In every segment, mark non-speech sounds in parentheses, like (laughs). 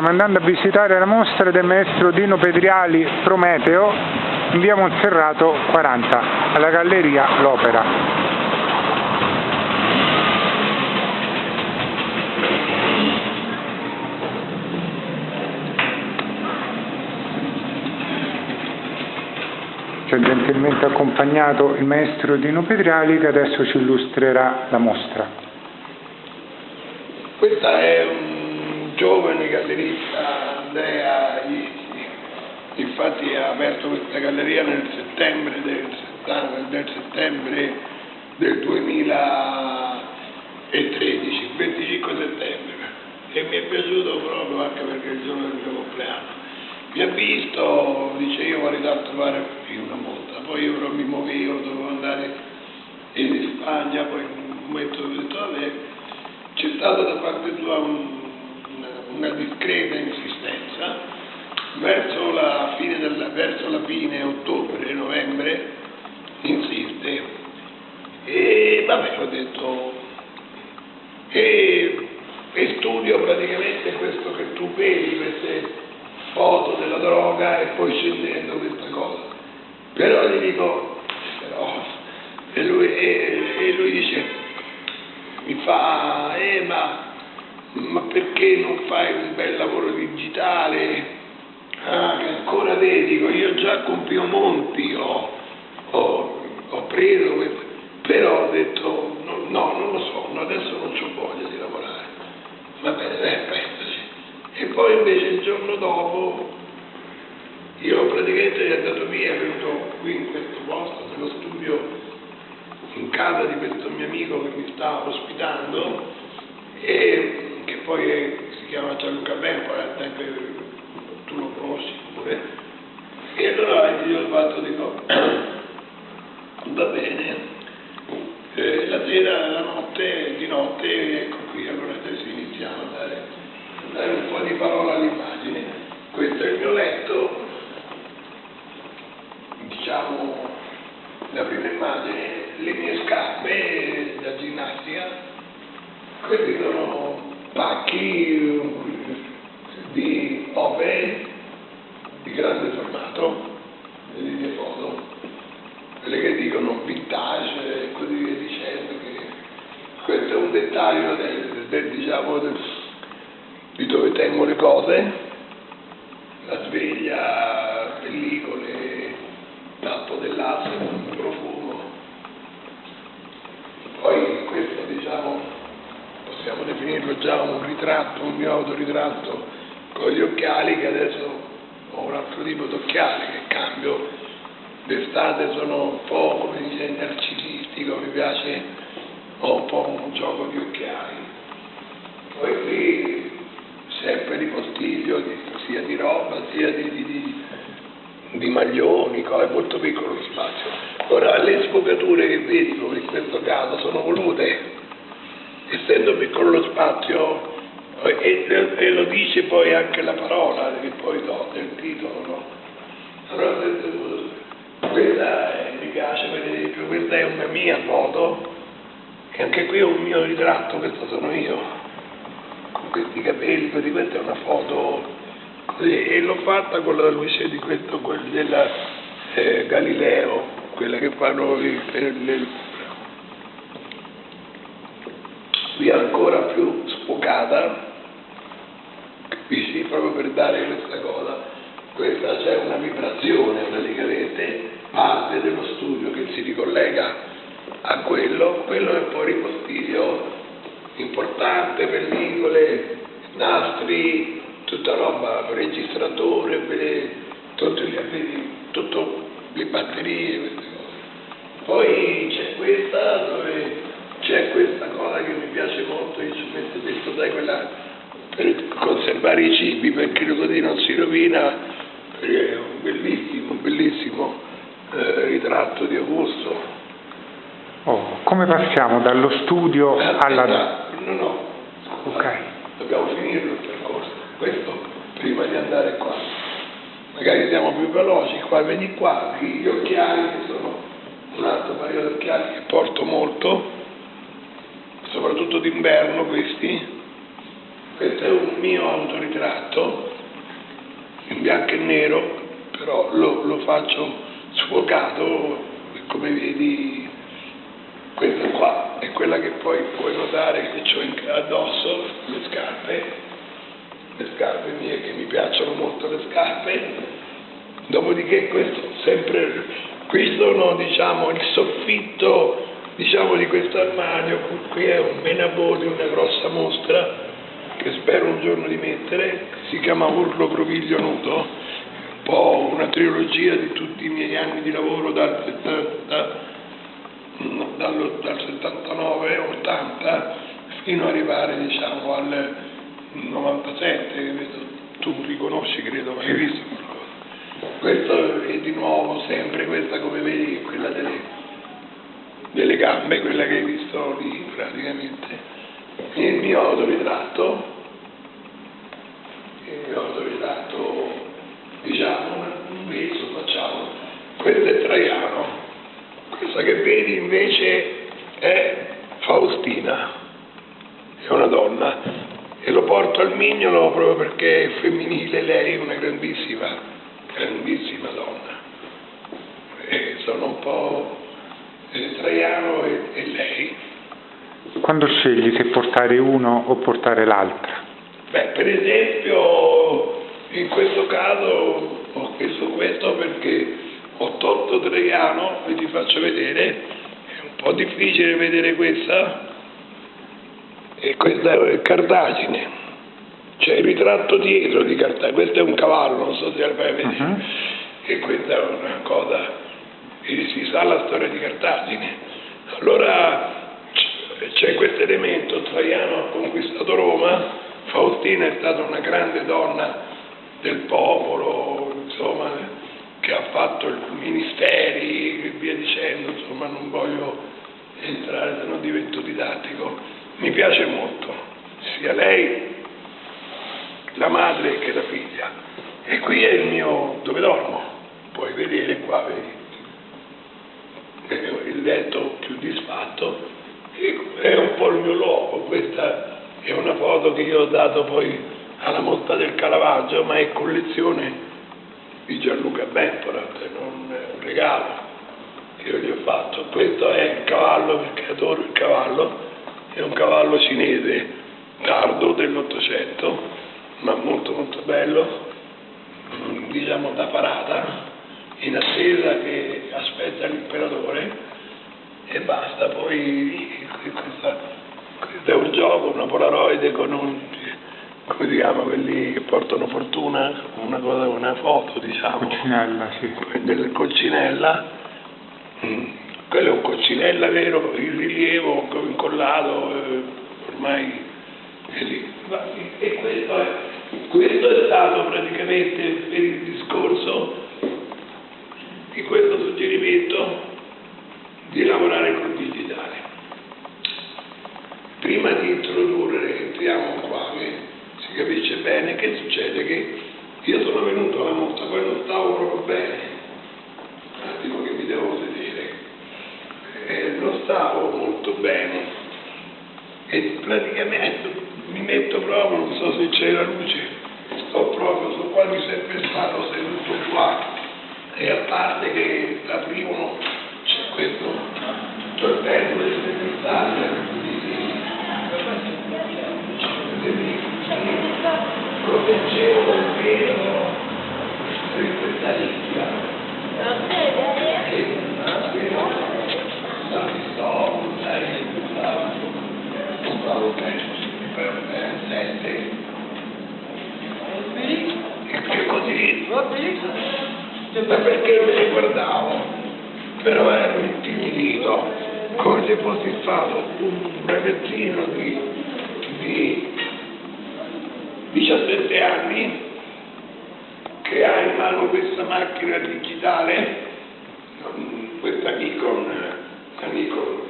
Stiamo andando a visitare la mostra del maestro Dino Pedriali Prometeo in via Monserrato 40, alla Galleria L'Opera. Ci ha gentilmente accompagnato il maestro Dino Pedriali che adesso ci illustrerà la mostra. Questa è giovane gallerista Andrea Isti, infatti ha aperto questa galleria nel settembre del, del, settembre del 2013, il 25 settembre, e mi è piaciuto proprio anche perché è il giorno del mio compleanno. Mi ha visto, dice io vorrei tanto fare una volta, poi io però mi muovevo, dovevo andare in Spagna, poi un momento ho detto, vabbè, c'è stato da parte tua un una discreta insistenza verso la fine, della, verso la fine ottobre, novembre, insiste e vabbè ho detto e, e studio praticamente questo che tu vedi, queste foto della droga e poi scendendo questa cosa. Però gli dico, però, e lui, e, e lui dice, mi fa, eh ma perché non fai un bel lavoro digitale? Ah, ancora dedico, io già con Piemonti ho, ho, ho preso però ho detto no, no, non lo so, adesso non ho voglia di lavorare. Va bene, eh, pensaci. E poi invece il giorno dopo io praticamente è andato via, venuto qui in questo posto, nello studio, in casa di questo mio amico che mi sta ospitando poi è, si chiama Gianluca Benco, anche tu lo conosci pure, e allora io ho fatto, dico, (clears throat) va bene, eh, la sera, la notte, di notte, ecco qui, allora adesso iniziamo a dare, a dare un po' di parola all'immagine. Questo è il mio letto, diciamo, la prima immagine, le mie scarpe da ginnastica, questi sono pacchi di opere di grande formato, le linee foto, quelle che dicono vintage e così via dicendo, che questo è un dettaglio del, del, diciamo, del, di dove tengo le cose, la sveglia, pellicole, tappo dell'asse, profumo. Poi questo diciamo possiamo definirlo già un ritratto, un mio autoritratto con gli occhiali che adesso ho un altro tipo di occhiali che cambio. D'estate sono un po' come dire narcisistico, mi piace, ho un po' un gioco di occhiali. Poi qui sempre di postiglio, sia di roba, sia di, di, di, di maglioni, è molto piccolo lo spazio. Ora le sfocature che vedi come in questo caso sono volute essendo piccolo lo spazio, e, e, lo dice poi anche la parola che poi do del titolo, no? Allora, questa è, mi piace per esempio, questa è una mia foto, e anche qui è un mio ritratto, questo sono io, con questi capelli, così questa è una foto, così, e l'ho fatta con la luce di questo, quella della eh, Galileo, quella che fanno il, il, qui ancora più sfocata, capisci? Proprio per dare questa cosa, questa c'è una vibrazione praticamente, parte dello studio che si ricollega a quello, quello è poi ripostiglio importante, pellicole, nastri, tutta roba, registratore, per, tutte le, tutto, le batterie, queste cose. Poi c'è questa dove c'è questa cosa che mi piace molto, io ci metto dentro, sai, quella per conservare i cibi perché così non si rovina, è un bellissimo, bellissimo eh, ritratto di Augusto. Oh, come passiamo dallo studio eh, alla... No, no, ok. Dobbiamo finirlo il percorso, questo prima di andare qua. Magari siamo più veloci, qua, vedi qua, gli occhiali che sono un altro paio di occhiali che porto molto soprattutto d'inverno questi. Questo è un mio autoritratto in bianco e nero, però lo, lo faccio sfocato, come vedi questa qua è quella che poi puoi notare che ho addosso, le scarpe, le scarpe mie che mi piacciono molto le scarpe, dopodiché questo sempre, qui sono diciamo il soffitto diciamo di questo armadio, qui è un menabodi, una grossa mostra che spero un giorno di mettere, si chiama Urlo Proviglio Nudo, un po' una trilogia di tutti i miei anni di lavoro dal 70 dal, dal 79-80 fino ad arrivare diciamo al 97, tu riconosci credo, hai visto qualcosa. Questo è di nuovo sempre questa come vedi, quella delle, delle gambe, quella che hai visto lì praticamente. Il mio autoritratto, il mio autoritratto, diciamo, un mezzo facciamo, questo è Traiano, questa che vedi invece è Faustina, è una donna e lo porto al mignolo proprio perché è femminile, lei è una grandissima, grandissima donna. E sono un po' Traiano e, e lei. Quando scegli se portare uno o portare l'altra? Beh, per esempio, in questo caso ho chiesto questo perché ho tolto Traiano e ti faccio vedere, è un po' difficile vedere questa, e questa è Cartagine, c'è il ritratto dietro di Cartagine, questo è un cavallo, non so se lo fai vedere, uh-huh. e questa è una cosa, si sa la storia di Cartagine. Allora c'è questo elemento, Traiano ha conquistato Roma, Faustina è stata una grande donna del popolo, insomma, che ha fatto ministeri e via dicendo, insomma non voglio entrare se no divento didattico, mi piace molto, sia lei, la madre che la figlia. E qui è il mio, dove dormo, puoi vedere qua, vedi, il letto più disfatto, è un po' il mio luogo, questa è una foto che io ho dato poi alla mostra del Caravaggio, ma è collezione di Gianluca Bentola, un regalo che io gli ho fatto. Questo è il cavallo perché adoro il cavallo, è un cavallo cinese tardo dell'Ottocento, ma molto molto bello, diciamo da parata, in attesa che aspetta l'imperatore e basta, poi questa, questo è un gioco, una polaroide con un come si chiama quelli che portano fortuna, una cosa, una foto diciamo. Coccinella, sì. Del coccinella. Mm. Quello è un coccinella vero, il rilievo incollato, eh, ormai è lì. E questo è, questo è stato praticamente per il discorso di questo suggerimento di lavorare col digitale. Prima di introdurre, entriamo qua, si capisce bene che succede che io sono venuto alla mostra, poi non stavo proprio bene, un attimo che mi devo sedere, e non stavo molto bene e praticamente mi metto proprio, non so se c'è la luce, sto proprio, sono quasi sempre stato seduto qua e a parte che aprivano c'è questo tortello di cristallo proteggevo dal vero di questa lingua e la pistola, sai, compravo per sette e così ma perché me ne guardavo? Però ero come se fossi stato un ragazzino di, di 17 anni che ha in mano questa macchina digitale, questa Nikon, la Nikon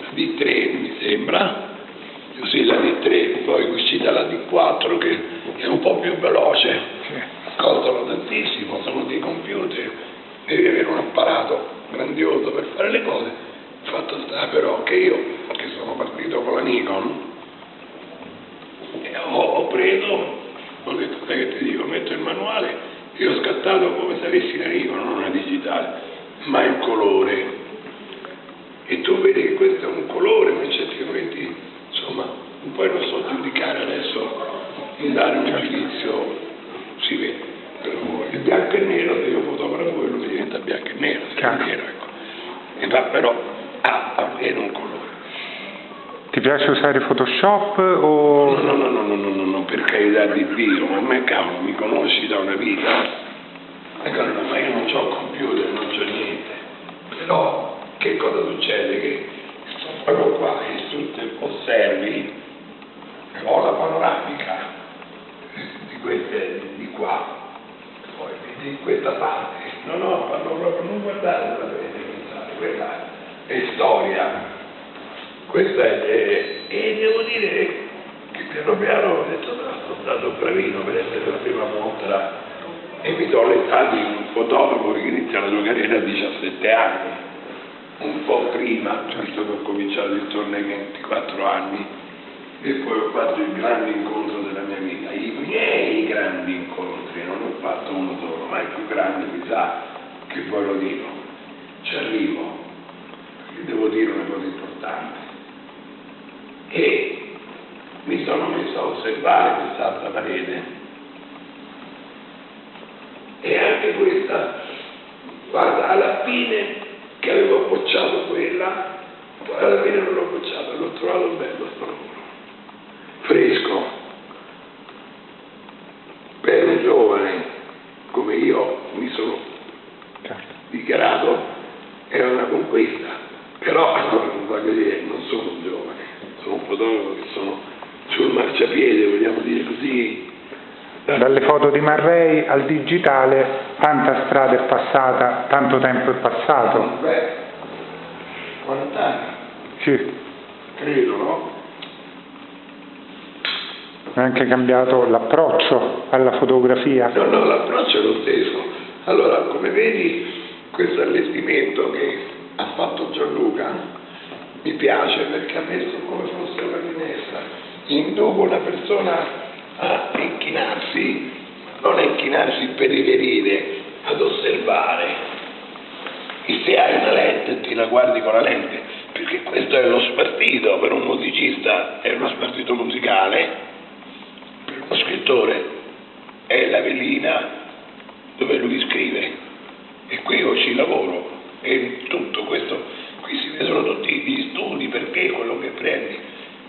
la D3 mi sembra, così la D3, poi uscita la D4 che è un po' più veloce, costano tantissimo, sono dei computer, devi avere un apparato grandioso le cose. Fatto sta però che io, che sono partito con la Nikon, vedo, ho detto, sai che ti dico, metto il manuale, io ho scattato come se avessi la riva, non una digitale, ma il colore. E tu vedi che questo è un colore, ma in certi momenti, insomma, poi non so giudicare adesso, dare un giudizio, si vede. Il bianco e nero, se io fotografo quello mi diventa bianco e nero, se è nero, ecco. E va però ha appena un colore. Ti piace usare Photoshop o... No, no, no, no, no, no, no, per carità di Dio, ma a me cavolo, mi conosci da una vita. Ecco, ma io non ho computer, non c'ho niente. Però che cosa succede? Che sto proprio qua, e tu te osservi, ho la panoramica di queste di qua, poi vedi questa parte. No, no, parlo proprio, non guardare è storia. Questa è, e devo dire che piano piano ho detto no, sono stato bravino per essere la prima mostra e mi do l'età di un fotografo che inizia la sua carriera a 17 anni, un po' prima, visto che ho cominciato intorno ai 24 anni. E poi ho fatto il grande incontro della mia vita, i miei grandi incontri, non ho fatto uno solo, ma il più grande mi sa che poi lo dico, ci arrivo, devo dire una cosa importante e mi sono messo a osservare quest'altra parete e anche questa guarda alla fine che avevo bocciato quella poi alla fine non l'ho bocciata l'ho trovato bello sto lavoro fresco per un giovane come io mi sono dichiarato conquista però (laughs) voglio dire non sono un giovane sono un fotografo che sono sul marciapiede, vogliamo dire così. Dalle foto di Marrei al digitale, tanta strada è passata, tanto tempo è passato. Beh, 40 anni. Sì. Credo, no? È anche cambiato l'approccio alla fotografia. No, no, l'approccio è lo stesso. Allora, come vedi, questo allestimento che fatto Gianluca mi piace perché ha messo come fosse una finestra, induco una persona a inchinarsi, non a inchinarsi per riverire, ad osservare. E se hai una lente ti la guardi con la lente, perché questo è lo spartito per un musicista, è uno spartito musicale, per uno scrittore è la velina dove lui scrive. E qui io ci lavoro e tutto vedono tutti gli studi, perché quello che prendi.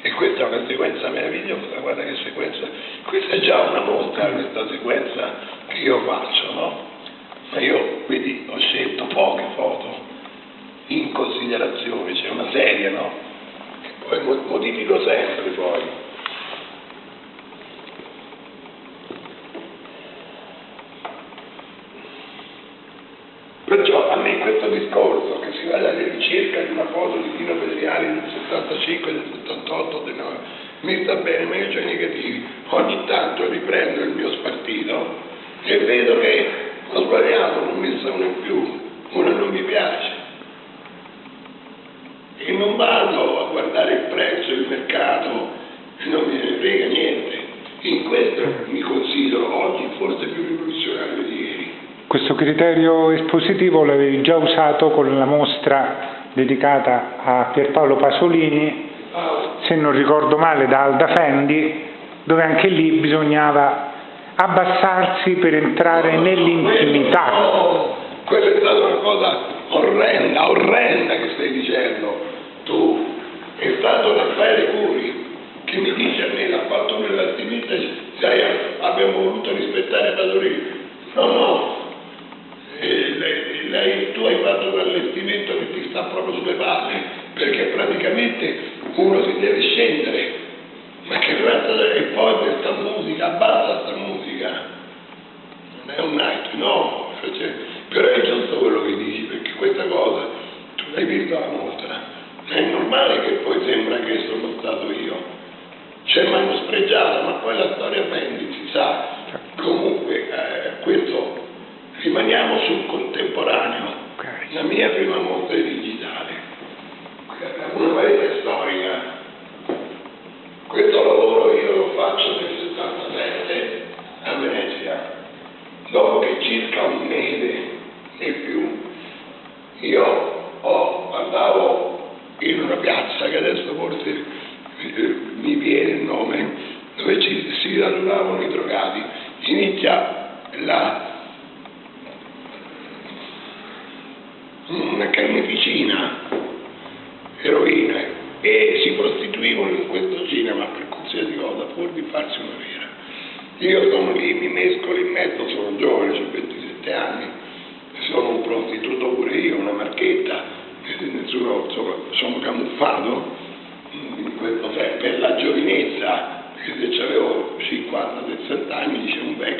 E questa è una sequenza meravigliosa, guarda che sequenza. Questa è già una mostra, questa sequenza che io faccio, no? Ma io, vedi, ho scelto poche foto in considerazione, c'è una serie, no? Che poi modifico sempre poi. Perciò a me questo discorso si alla ricerca di una foto di Dino Pedriani del 75, del 78, del 9, mi sta bene, ma io ho i negativi. Ogni tanto riprendo il mio spartito e vedo che ho sbagliato, non ho messo uno in più, una non mi piace. E non vado a guardare il prezzo, il mercato, non mi frega niente. In questo mi considero oggi forse più rivoluzionario di ieri. Questo criterio espositivo l'avevi già usato con la mostra dedicata a Pierpaolo Pasolini, se non ricordo male, da Alda Fendi, dove anche lì bisognava abbassarsi per entrare nell'intimità. No, quella è stata una cosa orrenda, orrenda che stai dicendo tu. È stato Raffaele Curi che mi dice a me, l'ha fatto nell'attività, sai, abbiamo voluto rispettare Pasolini. No, no, lei, lei, tu hai fatto un allestimento che ti sta proprio sulle palle, perché praticamente uno si deve scendere, ma che razza è poi questa musica, abbassa questa musica, non è un night, no, cioè, però è giusto quello che dici, perché questa cosa, tu l'hai visto la mostra, è normale che poi sembra che sono stato io. C'è mano spregiata, ma poi la storia prendi, si sa. Comunque, eh, questo rimaniamo sul contemporaneo. Okay. La mia prima mostra è digitale, una parete storica. Questo lavoro io lo faccio nel 76 io oh, andavo in una piazza che adesso forse eh, mi viene il nome, dove ci, si radunavano i drogati, inizia la, una carneficina, eroina, e si prostituivano in questo cinema per qualsiasi cosa, pur di farsi una vera. Io sono lì, mi mescolo in mezzo, sono giovane, ho 27 anni, sono un prostituto pure io, una marchetta, nessuno, insomma, sono camuffato in questo, cioè, per la giovinezza, perché se avevo 50-60 anni, dice un vecchio